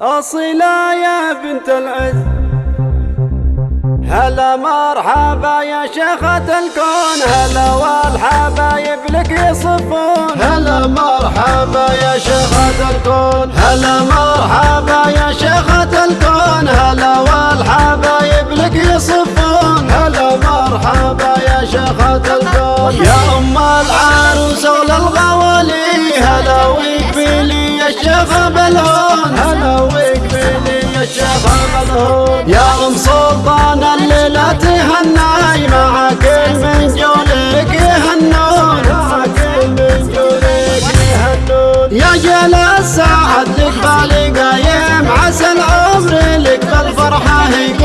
أصيلة يا بنت العز. هلا مرحبا يا شيخة الكون. هلا والحبايب لك يصفون. هلا مرحبا يا شيخة الكون. هلا مرحبا يا شيخة الكون. هلا والحبايب لك يصفون. هلا مرحبا يا شيخة يا بالهون هلا ويكفيني يا شيخة بالهون يا أم سلطان الليلة تهناي. مع كل من جولك يهنون. مع كل من جولك يهنون. يا جل السعد لك بالي قايم عسى العمر لك بالفرحة يكون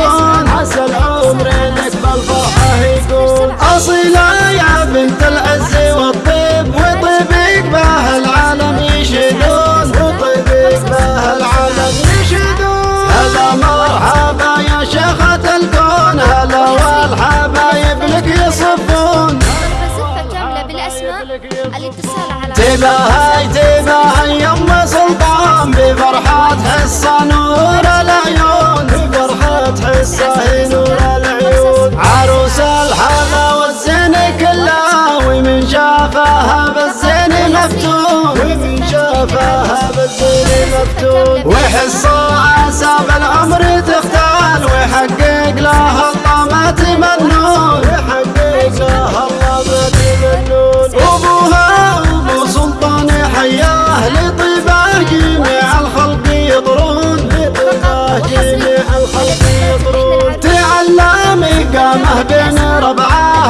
الاتصال على تباهي تباهي يم سلطان بفرحة حصة نور العيون بفرحة حصة نور العيون. عروس الحلا والزين كلها ومن شافها بالزين مفتون. ومن شافها بالزين مفتون. وحصة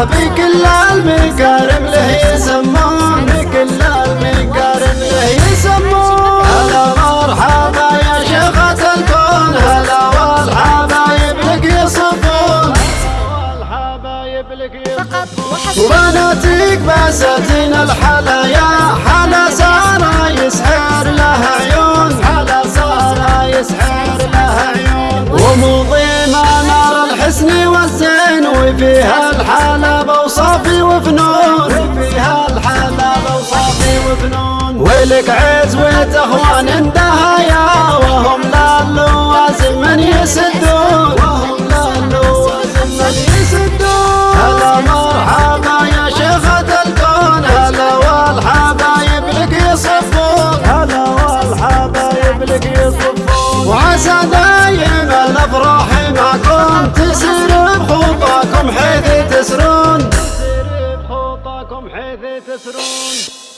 بكل المكارم له يسمون بكل المكارم له يسمون هلا مرحبا يا شيخة الكون. هلا والحبايب لك يصفون وبناتك بساتين الحلايا. حلا سارة يسحر لها عيون. على سارة يسحر لها عيون. ومضيمة نار الحسن والزين. وفيها الحالة بوصافي وفنون. فيها الحلا وصافي وفنون. ولك عزوة أخوان دهايا بحيث تسرون.